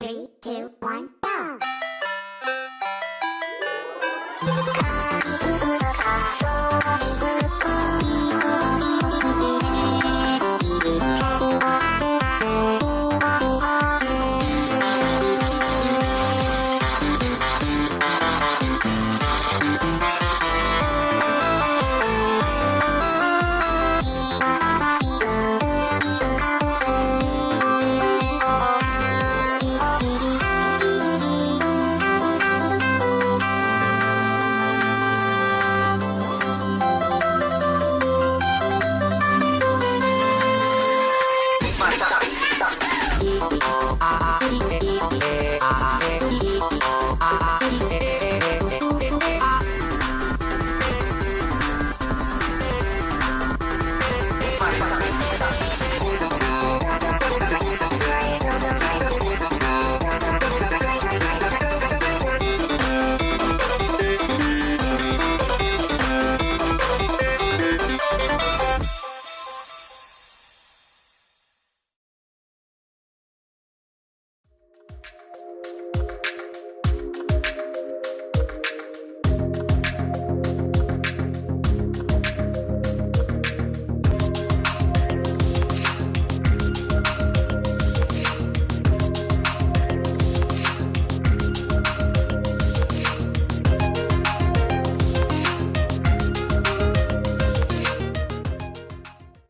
Three, two, one, go! Thank you.